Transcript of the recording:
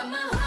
got my